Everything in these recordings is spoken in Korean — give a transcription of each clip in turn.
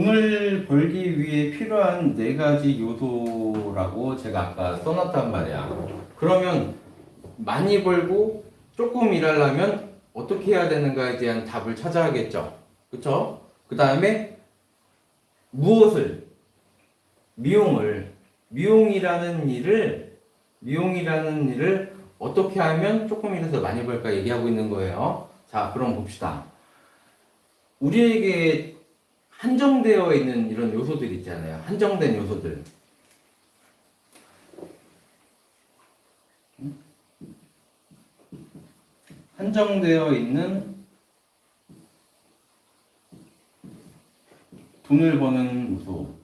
돈을 벌기 위해 필요한 네 가지 요소라고 제가 아까 써놨단 말이야. 그러면 많이 벌고 조금 일하려면 어떻게 해야 되는가에 대한 답을 찾아야겠죠. 그쵸? 그 다음에 무엇을 미용을 미용이라는 일을 미용이라는 일을 어떻게 하면 조금 일해서 많이 벌까 얘기하고 있는 거예요. 자, 그럼 봅시다. 우리에게 한정되어 있는 이런 요소들 있잖아요. 한정된 요소들. 한정되어 있는 돈을 버는 요소.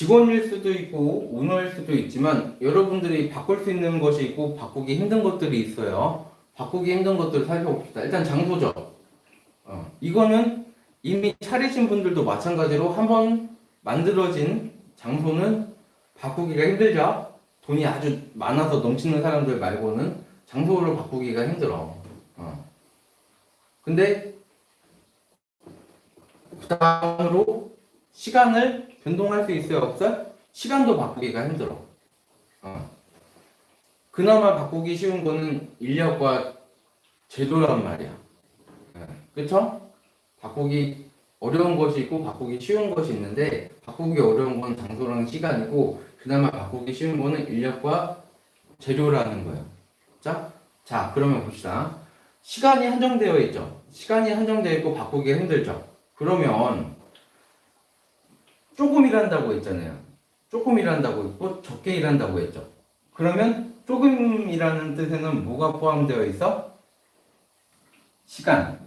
직원일 수도 있고 오너일 수도 있지만 여러분들이 바꿀 수 있는 것이 있고 바꾸기 힘든 것들이 있어요. 바꾸기 힘든 것들을 살펴봅시다. 일단 장소죠. 어, 이거는 이미 차리신 분들도 마찬가지로 한번 만들어진 장소는 바꾸기가 힘들죠. 돈이 아주 많아서 넘치는 사람들 말고는 장소를 바꾸기가 힘들어. 어. 근데 그 다음으로 시간을 변동할 수 있어요, 없어요? 시간도 바꾸기가 힘들어. 어. 그나마 바꾸기 쉬운 거는 인력과 제도란 말이야. 예, 그쵸? 바꾸기 어려운 것이 있고 바꾸기 쉬운 것이 있는데 바꾸기 어려운 건 장소랑 시간이고 그나마 바꾸기 쉬운 거는 인력과 재료라는 거예요. 자, 자 그러면 봅시다. 시간이 한정되어 있죠. 시간이 한정되어 있고 바꾸기가 힘들죠. 그러면 조금 일한다고 했잖아요. 조금 일한다고 했고 적게 일한다고 했죠. 그러면 조금이라는 뜻에는 뭐가 포함되어 있어? 시간.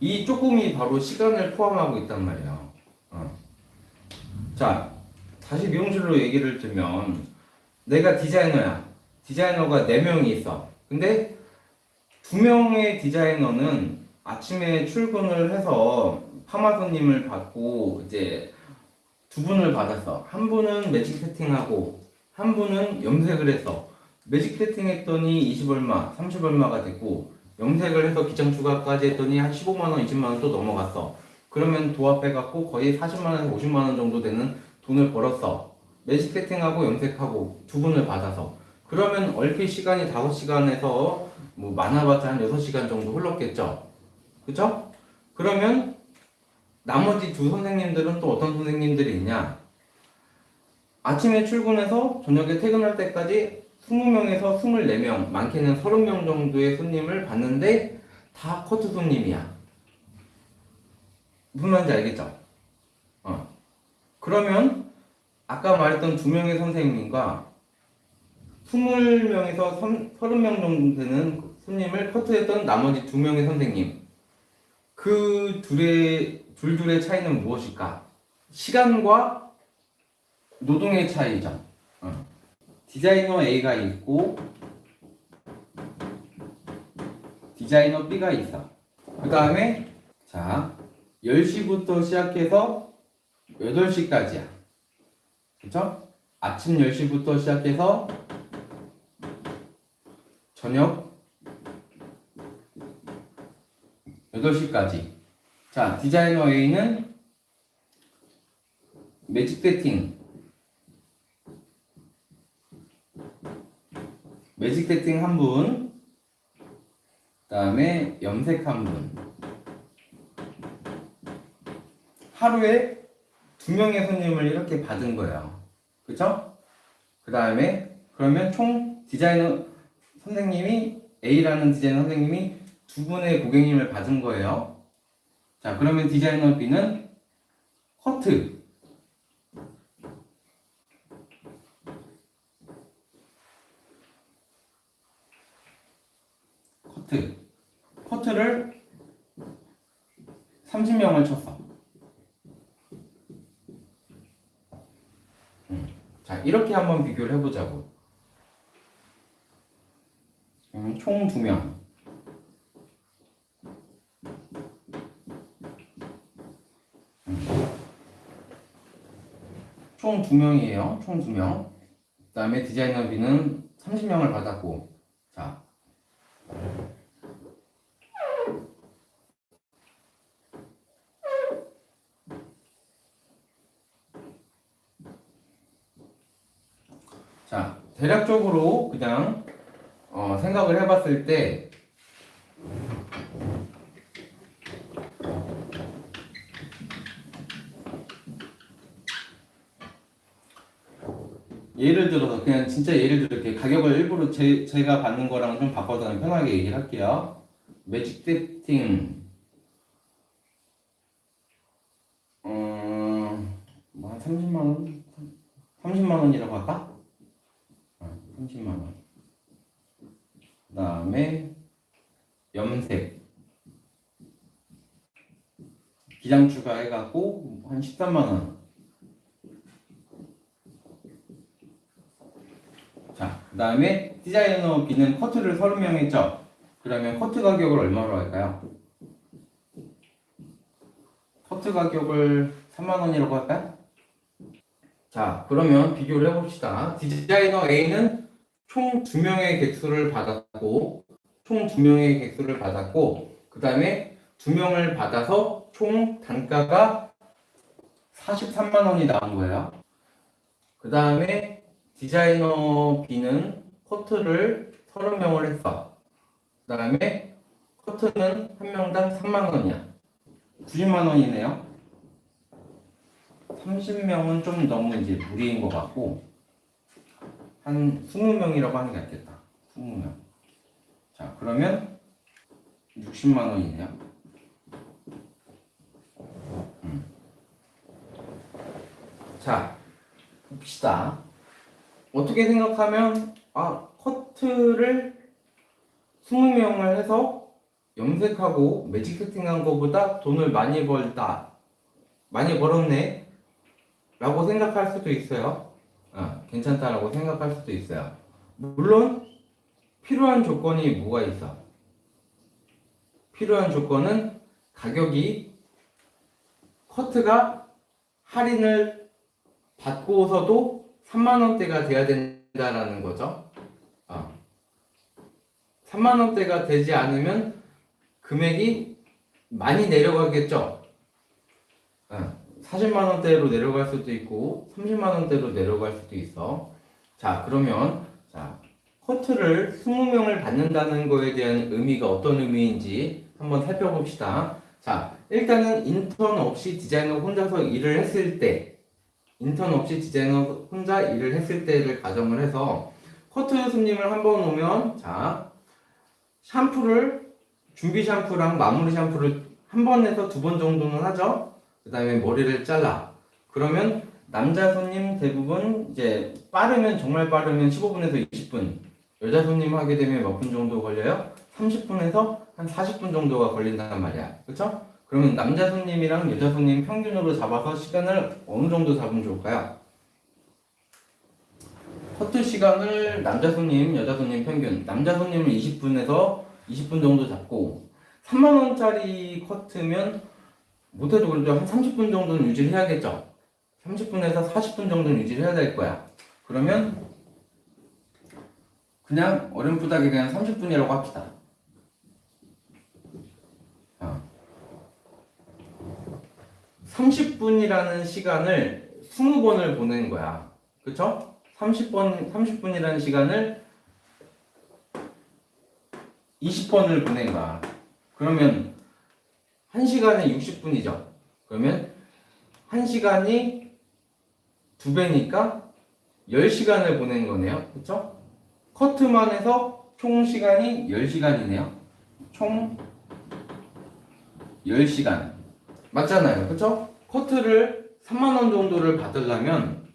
이 조금이 바로 시간을 포함하고 있단 말이에요. 어. 자, 다시 미용실로 얘기를 들면 내가 디자이너야. 디자이너가 4명이 있어. 근데 2명의 디자이너는 아침에 출근을 해서 파마 손님을 받고 이제 두 분을 받았어. 한 분은 매직 세팅하고 한 분은 염색을 했어. 매직 세팅 했더니 20 얼마, 30 얼마가 됐고 염색을 해서 기장 추가까지 했더니 한 15만원, 20만원 또 넘어갔어. 그러면 도합해갖고 거의 40만원, 50만원 정도 되는 돈을 벌었어. 매직 세팅하고 염색하고 두 분을 받아서. 그러면 얼핏 시간이 5시간에서 뭐 많아봤자 한 6시간 정도 흘렀겠죠. 그쵸? 그러면 나머지 두 선생님들은 또 어떤 선생님들이 있냐? 아침에 출근해서 저녁에 퇴근할 때까지 20명에서 24명, 많게는 30명 정도의 손님을 봤는데 다 커트 손님이야. 무슨 말인지 알겠죠? 어. 그러면 아까 말했던 두 명의 선생님과 20명에서 30명 정도 되는 손님을 커트했던 나머지 두 명의 선생님. 그 둘의, 둘둘의 차이는 무엇일까? 시간과 노동의 차이죠. 어. 디자이너 A가 있고 디자이너 B가 있어. 그 다음에 자 10시부터 시작해서 8시까지야. 그쵸? 아침 10시부터 시작해서 저녁 8시까지. 자, 디자이너 A는 매직 세팅 매직 세팅 한 분, 그 다음에 염색 한 분. 하루에 두 명의 손님을 이렇게 받은 거예요. 그쵸? 그 다음에, 그러면 총 디자이너 선생님이, A라는 디자이너 선생님이 두 분의 고객님을 받은 거예요. 자, 그러면 디자이너 B는 커트. 커트. 커트를 30명을 쳤어. 음. 자, 이렇게 한번 비교를 해보자고. 음, 총 2명. 총 2명이에요. 총 2명. 그 다음에 디자이너 B는 30명을 받았고 자 자, 대략적으로 그냥 어, 생각을 해봤을 때 예를 들어서 그냥 진짜 예를 들어 이렇게 가격을 일부러 제, 제가 받는 거랑 좀 바꿔서 편하게 얘기를 할게요. 매직 세팅 음, 뭐한 30만 원? 30만 원이라고 할까? 어, 30만 원. 그 다음에 염색 기장 추가해갖고 한 13만 원. 자, 그 다음에 디자이너 비는 커트를 30명 했죠? 그러면 커트 가격을 얼마로 할까요? 커트 가격을 3만원이라고 할까요? 자, 그러면 비교를 해봅시다. 디자이너 A는 총 2명의 객수를 받았고, 총 2명의 객수를 받았고, 그 다음에 2명을 받아서 총 단가가 43만원이 나온 거예요. 그 다음에 디자이너 B는 커트를 30명을 했어. 그 다음에 커트는 한 명당 3만 원이야. 90만 원이네요. 30명은 좀 너무 이제 무리인 것 같고 한 20명이라고 하는 게 낫겠다. 20명. 자, 그러면 60만 원이네요. 음. 자, 봅시다. 어떻게 생각하면 아 커트를 20명을 해서 염색하고 매직 세팅한 것보다 돈을 많이 벌다 많이 벌었네? 라고 생각할 수도 있어요. 아, 괜찮다라고 생각할 수도 있어요. 물론 필요한 조건이 뭐가 있어? 필요한 조건은 가격이 커트가 할인을 받고서도 3만 원대가 돼야 된다라는 거죠. 어. 3만 원대가 되지 않으면 금액이 많이 내려가겠죠. 어. 40만 원대로 내려갈 수도 있고 30만 원대로 내려갈 수도 있어. 자, 그러면 자, 커트를 20명을 받는다는 거에 대한 의미가 어떤 의미인지 한번 살펴봅시다. 자, 일단은 인턴 없이 디자이너 혼자서 일을 했을 때 인턴 없이 디자이너 혼자 일을 했을 때를 가정을 해서 커트 손님을 한 번 오면 자 샴푸를 준비 샴푸랑 마무리 샴푸를 한번 해서 두 번 정도는 하죠. 그 다음에 머리를 잘라. 그러면 남자 손님 대부분 이제 빠르면 정말 빠르면 15분에서 20분. 여자 손님 하게 되면 몇 분 정도 걸려요? 30분에서 한 40분 정도가 걸린단 말이야. 그쵸? 그러면 남자 손님이랑 여자 손님 평균으로 잡아서 시간을 어느 정도 잡으면 좋을까요? 커트 시간을 남자 손님, 여자 손님 평균. 남자 손님은 20분에서 20분 정도 잡고 3만 원짜리 커트면 못해도 그래도 한 30분 정도는 유지를 해야겠죠. 30분에서 40분 정도는 유지를 해야 될 거야. 그러면 그냥 어렴풋하게 그냥 30분이라고 합시다. 30분이라는 시간을 20번을 보낸 거야. 그쵸? 30번, 30분이라는 시간을 20번을 보낸 거야. 그러면 1시간에 60분이죠. 그러면 1시간이 2배니까 10시간을 보낸 거네요. 그쵸? 커트만 해서 총 시간이 10시간이네요. 총 10시간. 맞잖아요. 그쵸? 커트를 3만원 정도를 받으려면,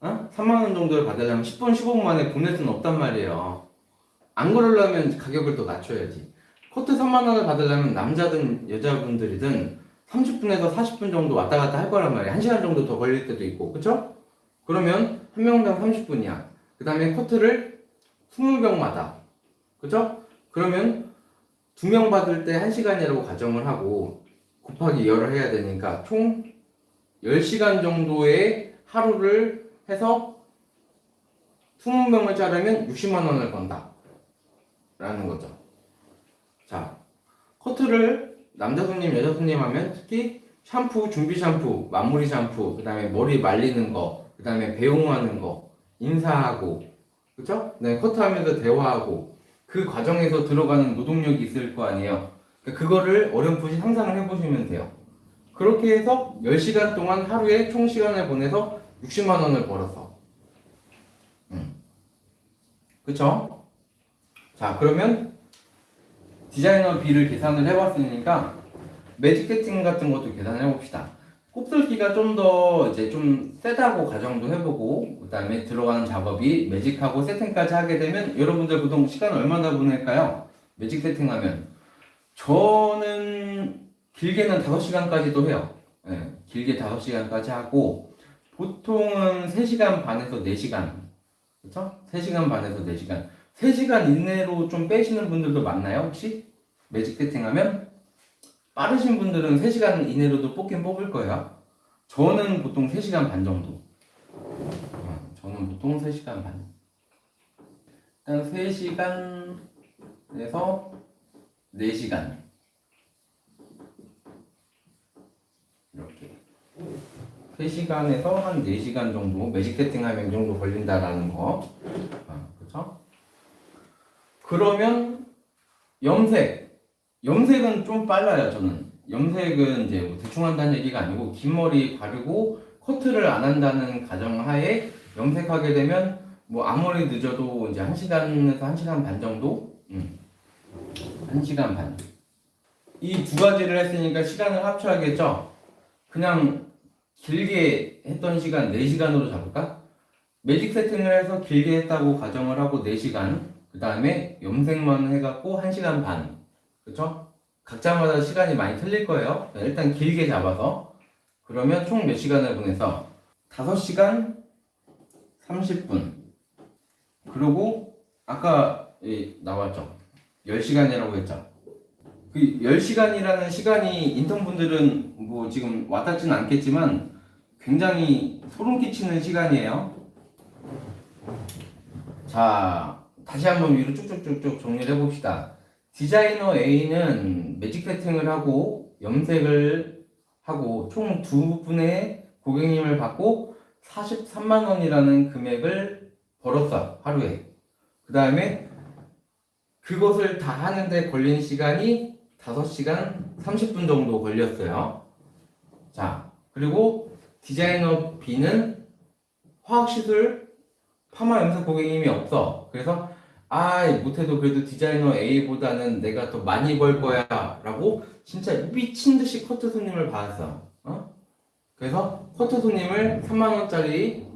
어? 3만원 정도를 받으려면 10분, 15분 만에 보낼 수는 없단 말이에요. 안 그러려면 가격을 더 낮춰야지. 커트 3만원을 받으려면 남자든 여자분들이든 30분에서 40분 정도 왔다 갔다 할 거란 말이에요. 1시간 정도 더 걸릴 때도 있고, 그쵸? 그러면 한 명당 30분이야. 그 다음에 커트를 20명마다. 그죠? 그러면 두 명 받을 때 1시간이라고 가정을 하고 곱하기 열을 해야 되니까 총 10시간 정도의 하루를 해서 20명을 자르면 60만 원을 번다. 라는 거죠. 자, 커트를 남자 손님, 여자 손님 하면 특히 샴푸, 준비 샴푸, 마무리 샴푸, 그 다음에 머리 말리는 거, 그 다음에 배웅하는 거, 인사하고, 그쵸? 네, 커트하면서 대화하고, 그 과정에서 들어가는 노동력이 있을 거 아니에요. 그거를 어렴풋이 상상을 해보시면 돼요. 그렇게 해서 10시간 동안 하루에 총 시간을 보내서 60만 원을 벌었어. 음. 그쵸? 자, 그러면 디자이너 B를 계산을 해봤으니까 매직 세팅 같은 것도 계산을 해봅시다. 곱슬기가 좀 더 이제 좀 세다고 가정도 해보고 그 다음에 들어가는 작업이 매직하고 세팅까지 하게 되면 여러분들 보통 시간 얼마나 보낼까요? 매직 세팅하면 저는 길게는 5시간까지도 해요. 예, 길게 5시간까지 하고 보통은 3시간 반에서 4시간 그쵸? 3시간 반에서 4시간 3시간 이내로 좀 빼시는 분들도 많나요 혹시? 매직 세팅하면? 빠르신 분들은 3시간 이내로도 뽑긴 뽑을 거예요. 저는 보통 3시간 반 정도. 어, 저는 보통 3시간 반. 일단 3시간에서 4시간. 이렇게. 3시간에서 한 4시간 정도, 매직 세팅하면 이 정도 걸린다라는 거. 어, 그쵸? 그러면 염색. 염색은 좀 빨라요, 저는. 염색은 이제 뭐 대충 한다는 얘기가 아니고, 긴 머리 가르고 커트를 안 한다는 가정하에 염색하게 되면, 뭐 아무리 늦어도 이제 1시간에서 1시간 반 정도? 음. 1시간 반. 이 두 가지를 했으니까 시간을 합쳐야겠죠? 그냥 길게 했던 시간 4시간으로 잡을까? 매직 세팅을 해서 길게 했다고 가정을 하고 4시간. 그 다음에 염색만 해갖고 1시간 반. 그쵸? 각자마다 시간이 많이 틀릴 거예요. 자, 일단 길게 잡아서. 그러면 총 몇 시간을 보내서 5시간 30분. 그리고 아까 예, 나왔죠. 10시간이라고 했죠. 그 10시간이라는 시간이 인턴분들은 뭐 지금 와닿지는 않겠지만 굉장히 소름 끼치는 시간이에요. 자, 다시 한번 위로 쭉쭉쭉쭉 정리를 해봅시다. 디자이너 A는 매직 세팅을 하고 염색을 하고 총 두 분의 고객님을 받고 43만 원이라는 금액을 벌었어 하루에. 그 다음에 그것을 다 하는데 걸린 시간이 5시간 30분 정도 걸렸어요. 자, 그리고 디자이너 B는 화학시술 파마 염색 고객님이 없어. 그래서 아 못해도 그래도 디자이너 A보다는 내가 더 많이 벌 거야 라고 진짜 미친 듯이 커트 손님을 받았어. 어? 그래서 커트 손님을 3만원짜리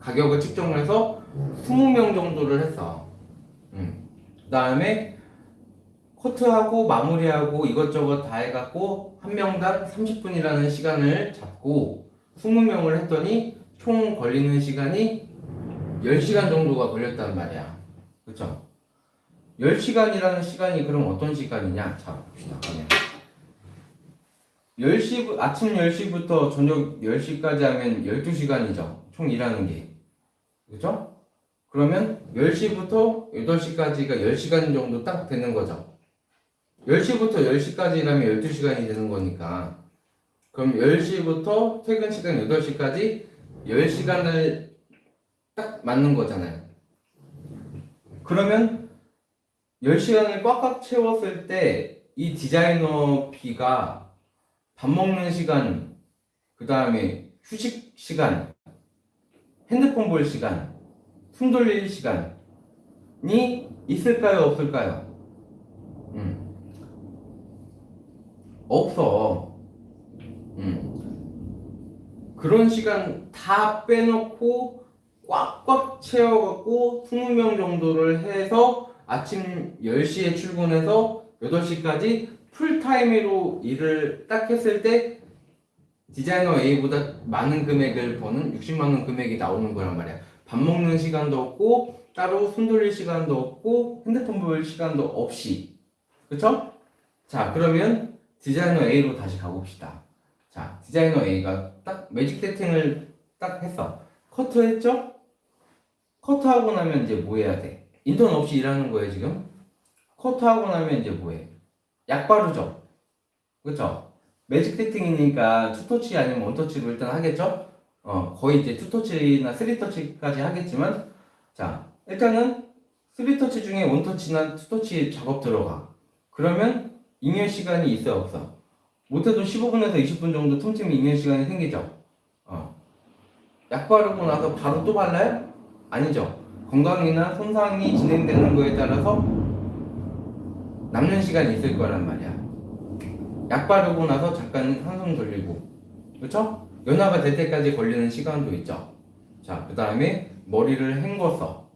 가격을 측정을 해서 20명 정도를 했어. 음. 그 다음에 커트하고 마무리하고 이것저것 다 해갖고 한 명당 30분이라는 시간을 잡고 20명을 했더니 총 걸리는 시간이 10시간 정도가 걸렸단 말이야. 그쵸? 10시간이라는 시간이 그럼 어떤 시간이냐? 자, 봅시다. 그러면 10시, 아침 10시부터 저녁 10시까지 하면 12시간이죠. 총 일하는 게. 그죠? 그러면 10시부터 8시까지가 10시간 정도 딱 되는 거죠. 10시부터 10시까지 일하면 12시간이 되는 거니까. 그럼 10시부터 퇴근 시간 8시까지 10시간을 딱 맞는 거잖아요. 그러면 10시간을 꽉꽉 채웠을 때 이 디자이너 B가 밥 먹는 시간, 그 다음에 휴식 시간, 핸드폰 볼 시간, 숨 돌릴 시간이 있을까요? 없을까요? 음. 없어. 음. 그런 시간 다 빼놓고 꽉꽉 채워갖고 20명 정도를 해서 아침 10시에 출근해서 8시까지 풀타임으로 일을 딱 했을 때 디자이너 A보다 많은 금액을 버는 60만원 금액이 나오는 거란 말이야. 밥 먹는 시간도 없고 따로 손 돌릴 시간도 없고 핸드폰 볼 시간도 없이 그쵸? 자 그러면 디자이너 A로 다시 가봅시다. 자 디자이너 A가 딱 매직 세팅을 딱 했어. 커트 했죠? 커트하고 나면 이제 뭐 해야 돼? 인턴 없이 일하는 거예요, 지금? 커트하고 나면 이제 뭐 해? 약 바르죠? 그쵸? 매직 세팅이니까 two touch 아니면 one touch로 일단 하겠죠? 어, 거의 이제 투터치나 쓰리터치까지 하겠지만, 자, 일단은 쓰리터치 중에 원터치나 투터치 작업 들어가. 그러면 잉여 시간이 있어요, 없어? 못해도 15분에서 20분 정도 틈틈이 잉여 시간이 생기죠? 어. 약 바르고 나서 바로 또 발라요? 아니죠. 건강이나 손상이 진행되는 거에 따라서 남는 시간이 있을 거란 말이야. 약 바르고 나서 잠깐 한숨 돌리고, 그렇죠? 연화가 될 때까지 걸리는 시간도 있죠. 자, 그 다음에 머리를 헹궈서,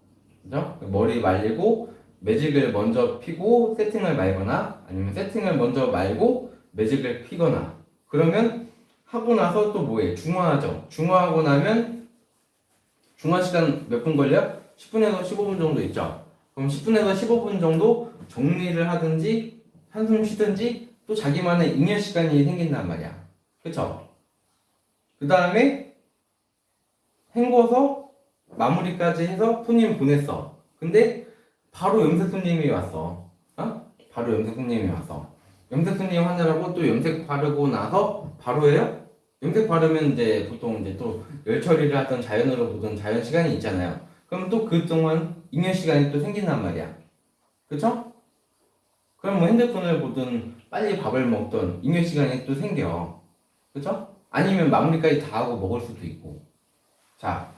그죠? 머리 말리고 매직을 먼저 피고 세팅을 말거나 아니면 세팅을 먼저 말고 매직을 피거나 그러면 하고 나서 또 뭐해? 중화하죠. 중화하고 나면 중화 시간 몇 분 걸려? 10분에서 15분 정도 있죠. 그럼 10분에서 15분 정도 정리를 하든지 한숨 쉬든지 또 자기만의 잉여 시간이 생긴단 말이야. 그쵸? 그 다음에 헹궈서 마무리까지 해서 손님 보냈어. 근데 바로 염색 손님이 왔어. 어? 바로 염색 손님이 왔어. 염색 손님 하느라고 또 염색 바르고 나서 바로 해요? 염색 바르면 이제 보통 이제 또 열 처리를 하던 자연으로 보던 자연 시간이 있잖아요. 그럼 또 그동안 잉여 시간이 또 생긴단 말이야. 그쵸? 그럼 뭐 핸드폰을 보든 빨리 밥을 먹던 잉여 시간이 또 생겨. 그쵸? 아니면 마무리까지 다 하고 먹을 수도 있고. 자,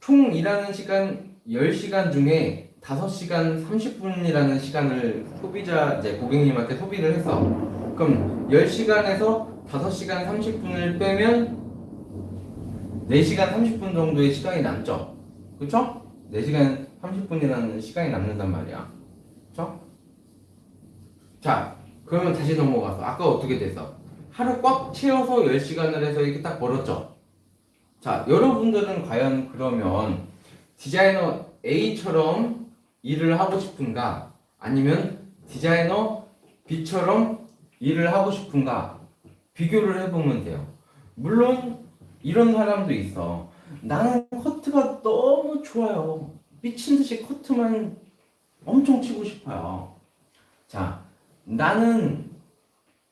총 일하는 시간 10시간 중에 5시간 30분이라는 시간을 소비자, 이제 고객님한테 소비를 해서 그럼 10시간에서 5시간 30분을 빼면 4시간 30분 정도의 시간이 남죠. 그쵸? 4시간 30분이라는 시간이 남는단 말이야. 그쵸? 자, 그러면 다시 넘어가서 아까 어떻게 됐어? 하루 꽉 채워서 10시간을 해서 이렇게 딱 벌었죠. 자, 여러분들은 과연 그러면 디자이너 A처럼 일을 하고 싶은가? 아니면 디자이너 B처럼 일을 하고 싶은가? 비교를 해보면 돼요. 물론 이런 사람도 있어. 나는 커트가 너무 좋아요. 미친 듯이 커트만 엄청 치고 싶어요. 자, 나는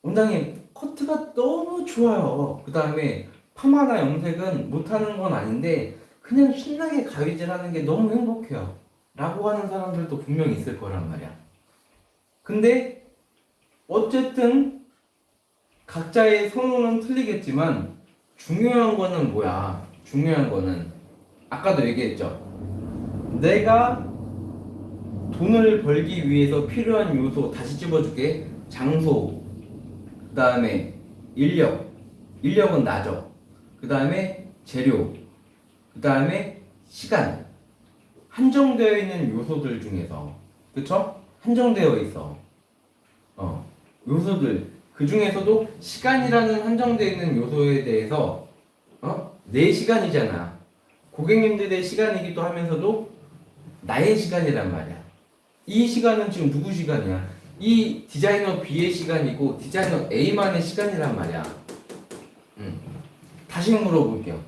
원장님 커트가 너무 좋아요. 그 다음에 파마나 염색은 못하는 건 아닌데 그냥 신나게 가위질하는 게 너무 행복해요. 라고 하는 사람들도 분명히 있을 거란 말이야. 근데 어쨌든 각자의 선호는 틀리겠지만 중요한 거는 뭐야? 중요한 거는 아까도 얘기했죠. 내가 돈을 벌기 위해서 필요한 요소 다시 집어줄게. 장소, 그 다음에 인력, 인력은 나죠. 그 다음에 재료, 그 다음에 시간. 한정되어 있는 요소들 중에서, 그쵸? 한정되어 있어. 어, 요소들. 그 중에서도 시간이라는 한정되어 있는 요소에 대해서, 어? 내 시간이잖아. 고객님들의 시간이기도 하면서도 나의 시간이란 말이야. 이 시간은 지금 누구 시간이야? 이 디자이너 B의 시간이고 디자이너 A만의 시간이란 말이야. 음. 다시 물어볼게요.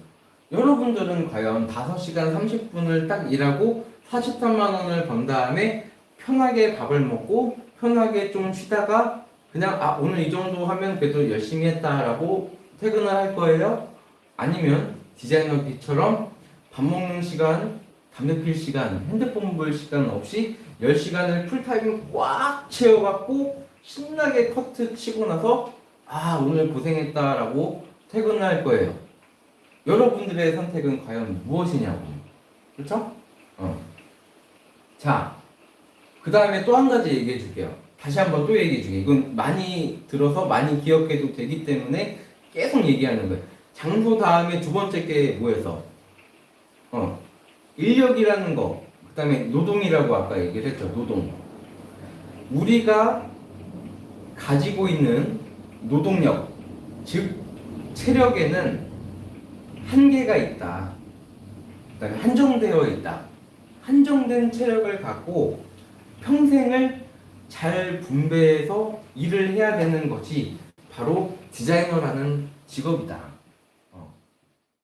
여러분들은 과연 5시간 30분을 딱 일하고 43만 원을 번 다음에 편하게 밥을 먹고 편하게 좀 쉬다가 그냥 아 오늘 이 정도 하면 그래도 열심히 했다라고 퇴근을 할 거예요? 아니면 디자이너 B처럼 밥 먹는 시간, 담배 필 시간, 핸드폰 볼 시간 없이 10시간을 풀타임 꽉 채워갖고 신나게 커트 치고 나서 아 오늘 고생했다 라고 퇴근을 할 거예요. 여러분들의 선택은 과연 무엇이냐고. 그렇죠? 어. 자, 그 다음에 또 한 가지 얘기해 줄게요. 다시 한번 또 얘기해 줄게요. 이건 많이 들어서 많이 기억해도 되기 때문에 계속 얘기하는 거예요. 장소 다음에 두 번째 게 뭐였어? 어, 인력이라는 거, 그 다음에 노동이라고 아까 얘기를 했죠. 노동. 우리가 가지고 있는 노동력, 즉, 체력에는 한계가 있다. 그 다음에 한정되어 있다. 한정된 체력을 갖고 평생을 잘 분배해서 일을 해야 되는 것이 바로 디자이너라는 직업이다.